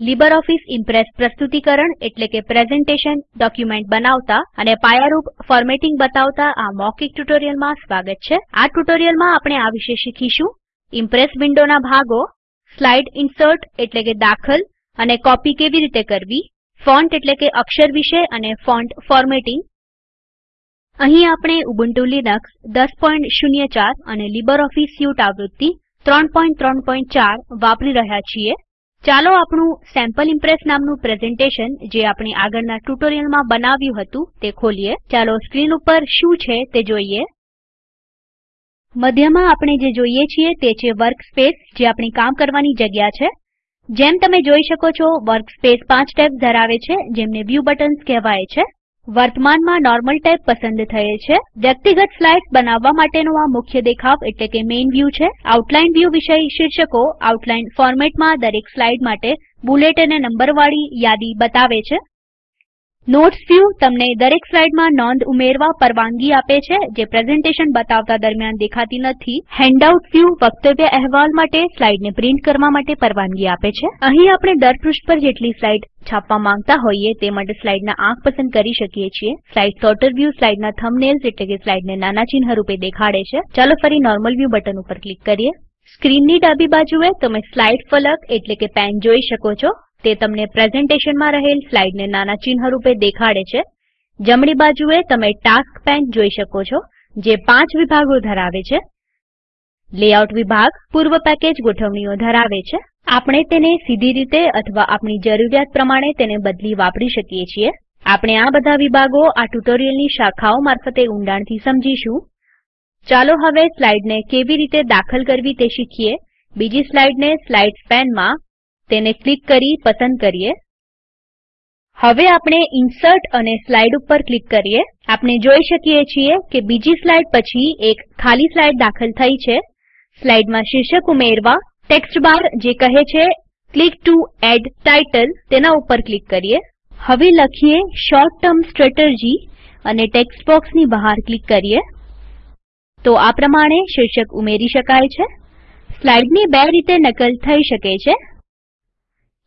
LibreOffice Impress પ્રસ્તુતિકરણ એટલે કે presentation document બનાવતા અને પાયારૂપ ફોર્મેટિંગ બતાવતા આ મૌખિક ટ્યુટોરીયલમાં સ્વાગત છે. આ ટ્યુટોરીયલમાં આપણે આ વિશે શીખીશું. ઈમ્પ્રેસ વિન્ડોના ભાગો, સ્લાઇડ ઇન્સર્ટ એટલે કે દાખલ અને કોપી કેવી રીતે કરવી, ફોન્ટ એટલે કે અક્ષર વિશે અને ફોન્ટ ફોર્મેટિંગ. અહીં આપણે ઉબુન્ટુ લિનક્સ 1004 અને લીબરઓફીસ સ્યુટ આવૃત્તિ 334 વાપરી રહ્યા છીએ. ચાલો આપણું સેમ્પલ ઇમ્પ્રેસ નામનું પ્રેઝન્ટેશન જે આપણે આગળના ટ્યુટોરીયલમાં બનાવ્યું હતું તે ખોલીએ. ચાલો સ્ક્રીન ઉપર શું છે તે જોઈએ. મધ્યમાં આપણે જે જોઈએ છીએ તે છે વર્કસ્પેસ, જે આપણી કામ કરવાની જગ્યા છે. જેમ તમે જોઈ શકો છો, વર્કસ્પેસ પાંચ ટેબ્સ ધરાવે છે, જેમને વ્યૂ બટન્સ કહેવાય છે. વર્તમાનમાં નોર્મલ ટેબ પસંદ થયેલ છે. વ્યક્તિગત સ્લાઇડ્સ બનાવવા માટેનો આ મુખ્ય દેખાવ એટલે કે મેઇન વ્યૂ છે. આઉટલાઈન વ્યૂ વિષય શીર્ષકો આઉટલાઈન ફોર્મેટમાં દરેક સ્લાઇડ માટે બુલેટ અને નંબરવાળી યાદી બતાવે છે. નોટ્સ વ્યુ તમને દરેક સ્લાઇડમાં નોંધ ઉમેરવા પરવાનગી આપે છે જે પ્રેઝન્ટેશન બતાવતા દરમિયાન દેખાતી નથી. હેન્ડઆઉટ વ્યુ વક્તવ્ય અહેવાલ માટે સ્લાઇડને પ્રિન્ટ કરવા માટે પરવાનગી આપે છે. અહીં આપણે દર પૃષ્ઠ પર જેટલી સ્લાઇડ છાપવા માંગતા હોઈએ તે માટે સ્લાઇડના આંક પસંદ કરી શકીએ છીએ. સ્લાઇડ સોર્ટર વ્યૂ સ્લાઇડના થંબનેલ્સ એટલે કે સ્લાઇડને નાના ચિહ્ન રૂપે દેખાડે છે. ચાલો ફરી નોર્મલ વ્યૂ બટન ઉપર ક્લિક કરીએ. સ્ક્રીનની ડાબી બાજુએ તમે સ્લાઇડ ફલક એટલે કે પેન જોઈ શકો છો. તે તમને પ્રેઝન્ટેશનમાં રહેલ સ્લાઇડને નાના ચિહ્ન રૂપે દેખાડે છે. જમણી બાજુએ તમે ટાસ્ક પેન જોઈ શકો છો, જે પાંચ વિભાગો ધરાવે છે. લેઆઉટ વિભાગ પૂર્વ પેકેજ ગોઠવણીઓ ધરાવે છે. આપણે તેને સીધી રીતે અથવા આપણી જરૂરિયાત પ્રમાણે તેને બદલી વાપરી શકીએ છીએ. આપણે આ બધા વિભાગો આ ટ્યુટોરિયલની શાખાઓ મારફતે ઊંડાણથી સમજીશું. ચાલો હવે સ્લાઇડને કેવી રીતે દાખલ કરવી તે શીખીએ. બીજી સ્લાઇડને સ્લાઇડ્સ પેનમાં તેને ક્લિક કરી પસંદ કરીએ. હવે આપણે ઇન્સર્ટ અને સ્લાઇડ ઉપર ક્લિક કરીએ. આપણે જોઈ શકીએ છીએ કે બીજી સ્લાઇડ પછી એક ખાલી સ્લાઇડ દાખલ થઈ છે. સ્લાઇડમાં શીર્ષક ઉમેરવા, ટેક્સ્ટ બાર જે કહે છે, ક્લિક ટુ એડ ટાઇટલ તેના ઉપર ક્લિક કરીએ. હવે લખીએ શોર્ટ ટર્મ સ્ટ્રેટર્જી અને ટેક્સ્ટ બોક્સની બહાર ક્લિક કરીએ. તો આ પ્રમાણે શીર્ષક ઉમેરી શકાય છે. સ્લાઇડની બે રીતે નકલ થઈ શકે છે.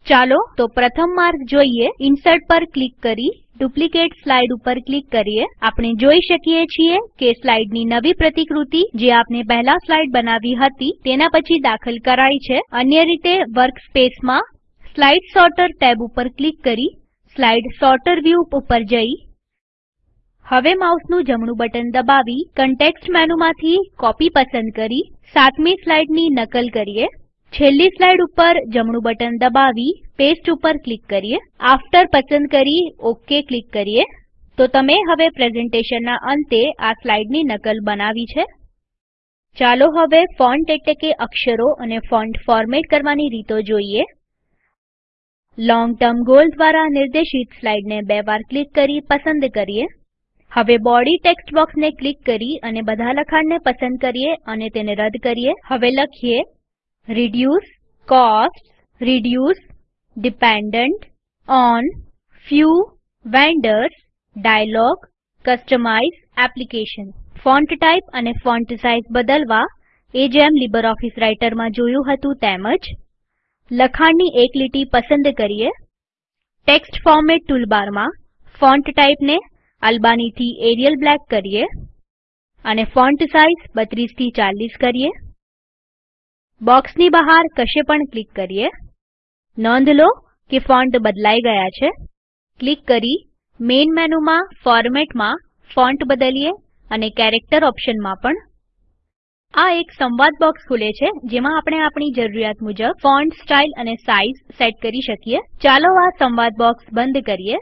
ચાલો તો પ્રથમ માર્ગ જોઈએ. ઇન્સર્ટ પર ક્લિક કરી, ડુપ્લિકેટ સ્લાઇડ ઉપર ક્લિક કરીએ. આપણે જોઈ શકીએ છીએ કે સ્લાઇડની નવી પ્રતિકૃતિ જે આપણે પહેલા સ્લાઇડ બનાવી હતી તેના પછી દાખલ કરાઈ છે. અન્ય રીતે વર્કસ્પેસમાં સ્લાઇડ સોર્ટર ટેબ ઉપર ક્લિક કરી, સ્લાઇડ સોર્ટર વ્યૂ ઉપર જઈ. હવે માઉસનું જમણું બટન દબાવી, કન્ટેક્સ્ટ મેનુમાંથી કોપી પસંદ કરી, સાતમી સ્લાઇડની નકલ કરીએ. છેલ્લી સ્લાઇડ ઉપર જમણું બટન દબાવી પેસ્ટ ઉપર ક્લિક કરીએ. આફ્ટર પસંદ કરી ઓકે ક્લિક કરીએ. તો તમે હવે પ્રેઝન્ટેશનના અંતે આ સ્લાઇડની નકલ બનાવી છે. ચાલો હવે ફોન્ટ એટલે કે અક્ષરો અને ફોન્ટ ફોર્મેટ કરવાની રીતો જોઈએ. લોંગ ટર્મ ગોલ દ્વારા નિર્દેશિત સ્લાઇડને બે વાર ક્લિક કરી પસંદ કરીએ. હવે બોડી ટેક્સ્ટ બોક્સને ક્લિક કરી અને બધા લખાણને પસંદ કરીએ અને તેને રદ કરીએ. હવે લખીએ reduce costs, reduce dependent on few vendors, dialog, customize application. Font type અને ફોન્ટ સાઇઝ બદલવા એ જેમ લીબરઓફીસ રાઇટરમાં જોયું હતું તેમજ લખાણની એક લીટી પસંદ કરીએ ટેક્સ્ટ ફોર્મેટ ટૂલબારમાં ફોન્ટ ટાઇપને અલ્બાનીથી એરિયલ બ્લેક કરીએ અને ફોન્ટ સાઇઝ 32 થી 40 કરીએ બોક્સની બહાર કશે પણ ક્લિક કરીએ. નોંધ લો કે ફોન્ટ બદલાઈ ગયા છે. ક્લિક કરી મેઇન મેનુમાં ફોર્મેટમાં ફોન્ટ બદલીએ અને કેરેક્ટર ઓપ્શનમાં પણ. આ એક સંવાદ બોક્સ ખુલે છે, જેમાં આપણે આપણી જરૂરિયાત મુજબ ફોન્ટ સ્ટાઇલ અને સાઇઝ સેટ કરી શકીએ. ચાલો આ સંવાદ બોક્સ બંધ કરીએ.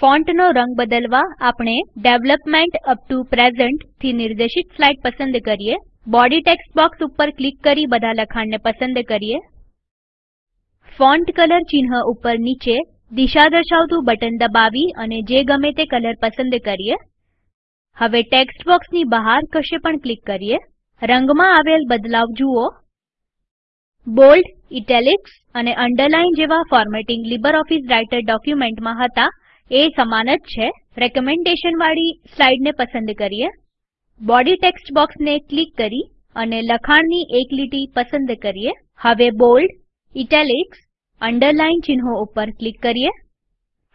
ફોન્ટનો રંગ બદલવા આપણે ડેવલપમેન્ટ અપ ટુ પ્રેઝન્ટથી નિર્દેશિત સ્લાઇડ પસંદ કરીએ. બોડી ટેક્સ્ટ બોક્સ ઉપર ક્લિક કરી બધા લખાણને પસંદ કરીએ. ફોન્ટ કલર ચિહ્ન ઉપર નીચે દિશા દર્શાવતું બટન દબાવી અને જે ગમે તે કલર પસંદ કરીએ. હવે ટેક્સ્ટ બોક્સની બહાર કશે પણ ક્લિક કરીએ. રંગમાં આવેલ બદલાવ જુઓ. બોલ્ડ, ઇટેલિક્સ અને અંડરલાઈન જેવા ફોર્મેટિંગ લીબરઓફીસ રાઇટર ડોક્યુમેન્ટમાં હતા. એ સમાન જ છે. રેકમેન્ડેશન વાળી સ્લાઇડને પસંદ કરીએ. બોડી ટેક્સ્ટ બોક્સને ક્લિક કરી અને લખાણની એક લીટી પસંદ કરીએ. હવે બોલ્ડ, ઇટાલિક્સ, અંડરલાઈન ચિહ્નો ઉપર ક્લિક કરીએ.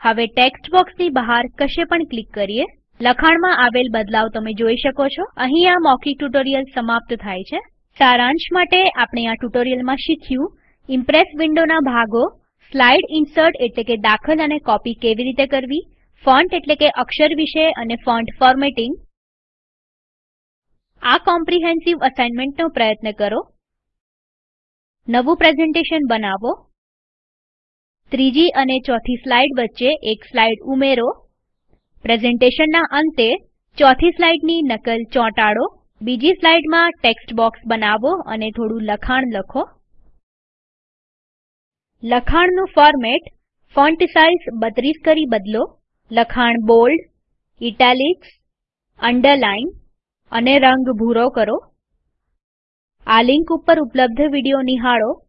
હવે ટેક્સ્ટ બોક્સની બહાર કશે પણ ક્લિક કરીએ. લખાણમાં આવેલ બદલાવ તમે જોઈ શકો છો. અહીં આ મૌખિક ટ્યુટોરીયલ સમાપ્ત થાય છે. સારાંશ માટે આપણે આ ટ્યુટોરીયલમાં શીખ્યું. ઇમ્પ્રેસ વિન્ડોના ભાગો, સ્લાઇડ ઇન્સર્ટ એટલે કે દાખલ અને કોપી કેવી રીતે કરવી, ફોન્ટ એટલે કે અક્ષર વિશે અને ફોન્ટ ફોર્મેટિંગ આ કોમ્પ્રિહેન્સિવ અસાઇનમેન્ટનો પ્રયત્ન કરો. નવું પ્રેઝન્ટેશન બનાવો. ત્રીજી અને ચોથી સ્લાઇડ વચ્ચે એક સ્લાઇડ ઉમેરો. પ્રેઝન્ટેશનના અંતે ચોથી સ્લાઇડની નકલ ચોંટાડો. બીજી સ્લાઇડમાં ટેક્સ્ટ બોક્સ બનાવો અને થોડું લખાણ લખો. લખાણનું ફોર્મેટ ફોન્ટ સાઇઝ 32 કરી બદલો. લખાણ બોલ્ડ, ઇટાલિક્સ અંડરલાઈન અને રંગ ભૂરો કરો. આ લિંક ઉપર ઉપલબ્ધ વીડિયો નિહાળો.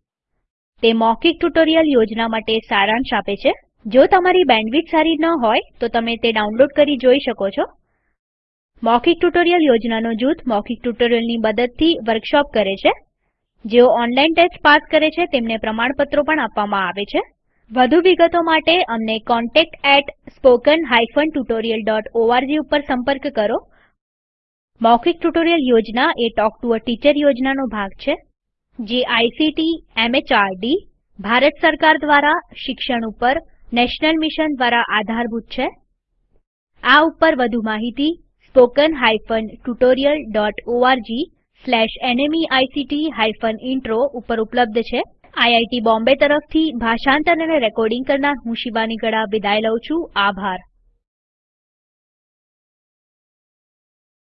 તે મૌખિક ટ્યુટોરીયલ યોજના માટે સારાંશ આપે છે. જો તમારી બેન્ડવિડ્થ સારી ન હોય, તો તમે તે ડાઉનલોડ કરી જોઈ શકો છો. મૌખિક ટ્યુટોરીયલ યોજનાનો જૂથ મૌખિક ટ્યુટોરીયલની મદદથી વર્કશોપ કરે છે. જેઓ ઓનલાઈન ટેસ્ટ પાસ કરે છે, તેમને પ્રમાણપત્રો પણ આપવામાં આવે છે. વધુ વિગતો માટે અમને contactspoken tutorialorg ઉપર સંપર્ક કરો. મૌખિક ટ્યુટોરિયલ યોજના એ ટોક ટુ અ ટીચર યોજનાનો ભાગ છે, જે આઈસીટી એમએચઆરડી ભારત સરકાર દ્વારા શિક્ષણ ઉપર, નેશનલ મિશન દ્વારા આધારભૂત છે. આ ઉપર વધુ માહિતી spoken tutorialorg slash nmeict intro ઉપર ઉપલબ્ધ છે. આઈઆઈટી બોમ્બે તરફથી ભાષાંતર અને રેકોર્ડિંગ કરનાર હું શિવાની ગડા વિદાય લઉં છું. આભાર.